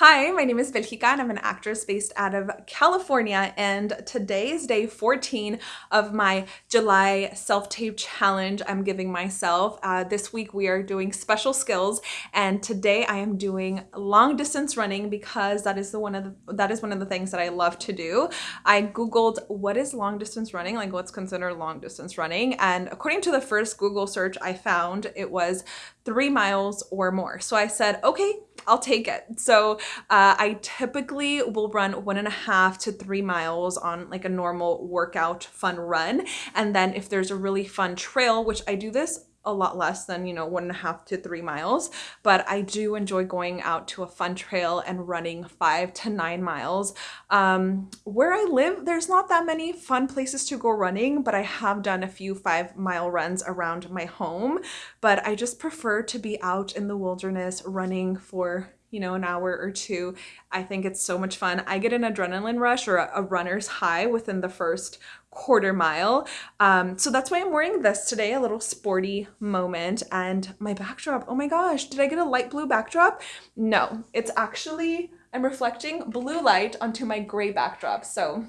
Hi, my name is Belgica and I'm an actress based out of California and today is day 14 of my July self-tape challenge I'm giving myself. Uh, this week we are doing special skills and today I am doing long distance running because that is the one of the, that is one of the things that I love to do. I googled what is long distance running, like what's considered long distance running and according to the first Google search I found it was three miles or more. So I said, okay, I'll take it. So uh, I typically will run one and a half to three miles on like a normal workout fun run. And then if there's a really fun trail, which I do this a lot less than, you know, one and a half to three miles, but I do enjoy going out to a fun trail and running five to nine miles. Um, where I live, there's not that many fun places to go running, but I have done a few five mile runs around my home, but I just prefer to be out in the wilderness running for you know, an hour or two. I think it's so much fun. I get an adrenaline rush or a, a runner's high within the first quarter mile. Um, so that's why I'm wearing this today, a little sporty moment. And my backdrop, oh my gosh, did I get a light blue backdrop? No, it's actually, I'm reflecting blue light onto my gray backdrop. So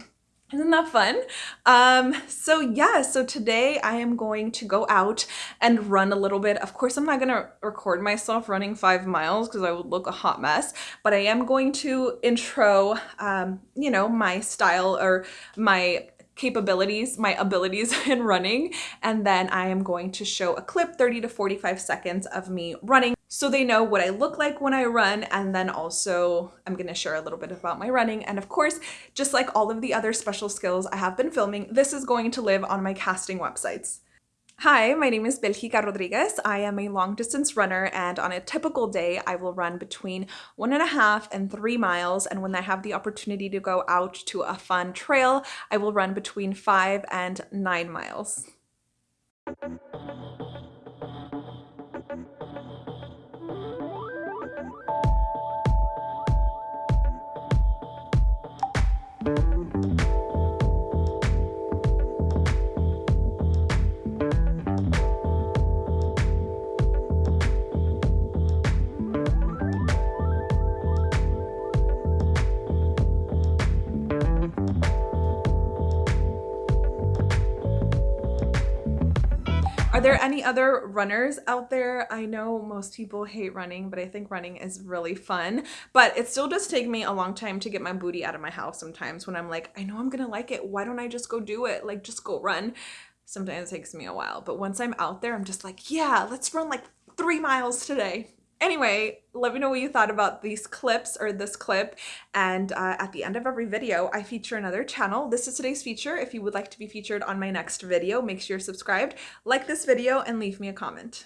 isn't that fun? Um, so yeah, so today I am going to go out and run a little bit. Of course, I'm not going to record myself running five miles because I would look a hot mess, but I am going to intro, um, you know, my style or my capabilities, my abilities in running, and then I am going to show a clip 30 to 45 seconds of me running so they know what I look like when I run and then also I'm going to share a little bit about my running and of course just like all of the other special skills I have been filming this is going to live on my casting websites. Hi, my name is Belgica Rodriguez. I am a long distance runner and on a typical day I will run between one and a half and three miles and when I have the opportunity to go out to a fun trail I will run between five and nine miles. Are there any other runners out there? I know most people hate running, but I think running is really fun. But it still does take me a long time to get my booty out of my house sometimes when I'm like, I know I'm gonna like it. Why don't I just go do it? Like, just go run. Sometimes it takes me a while. But once I'm out there, I'm just like, yeah, let's run like three miles today. Anyway, let me know what you thought about these clips or this clip. And uh, at the end of every video, I feature another channel. This is today's feature. If you would like to be featured on my next video, make sure you're subscribed, like this video, and leave me a comment.